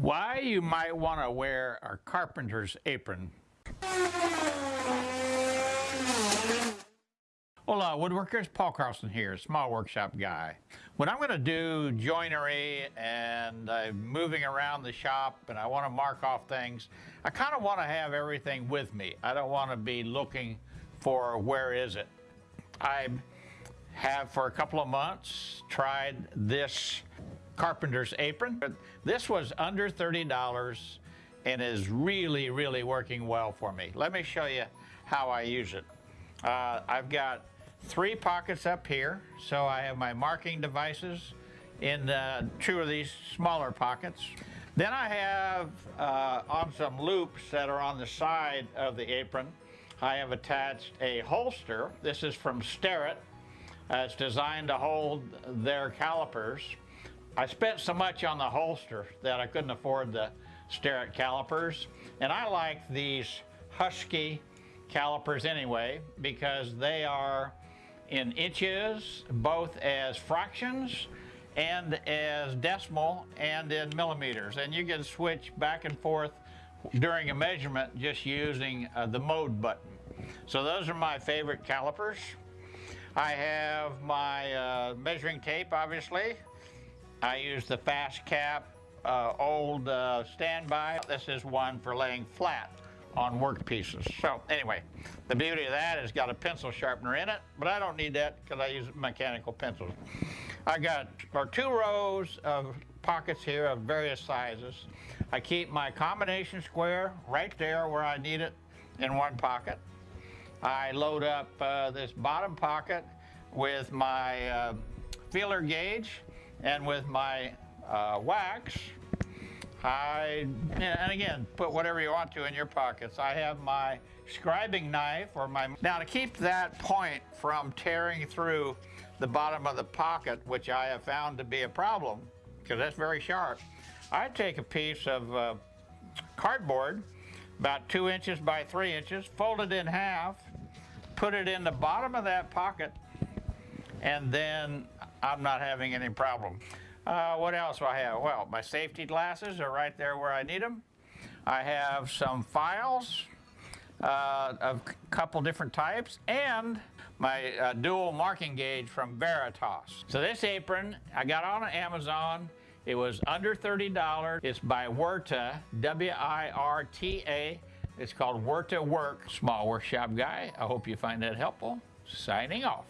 Why you might want to wear a carpenter's apron. Hola woodworkers, Paul Carlson here, small workshop guy. When I'm going to do joinery and I'm moving around the shop and I want to mark off things, I kind of want to have everything with me. I don't want to be looking for where is it. I have for a couple of months tried this carpenter's apron. This was under $30 and is really, really working well for me. Let me show you how I use it. Uh, I've got three pockets up here, so I have my marking devices in uh, two of these smaller pockets. Then I have uh, on some loops that are on the side of the apron, I have attached a holster. This is from Starrett. Uh, it's designed to hold their calipers. I spent so much on the holster that I couldn't afford the Starrett calipers. And I like these Husky calipers anyway because they are in inches, both as fractions and as decimal and in millimeters. And you can switch back and forth during a measurement just using uh, the mode button. So those are my favorite calipers. I have my uh, measuring tape, obviously. I use the Fast Cap uh, old uh, standby. This is one for laying flat on work pieces. So anyway, the beauty of that is got a pencil sharpener in it, but I don't need that because I use mechanical pencils. I got or two rows of pockets here of various sizes. I keep my combination square right there where I need it in one pocket. I load up uh, this bottom pocket with my uh, feeler gauge and with my uh, wax I, and again, put whatever you want to in your pockets. I have my scribing knife or my, now to keep that point from tearing through the bottom of the pocket, which I have found to be a problem, because that's very sharp, I take a piece of uh, cardboard, about two inches by three inches, fold it in half, put it in the bottom of that pocket, and then I'm not having any problem. Uh, what else do I have? Well, my safety glasses are right there where I need them. I have some files uh, of a couple different types and my uh, dual marking gauge from Veritas. So this apron I got on Amazon. It was under $30. It's by Wirta, W-I-R-T-A. It's called Wirta Work. Small workshop guy. I hope you find that helpful. Signing off.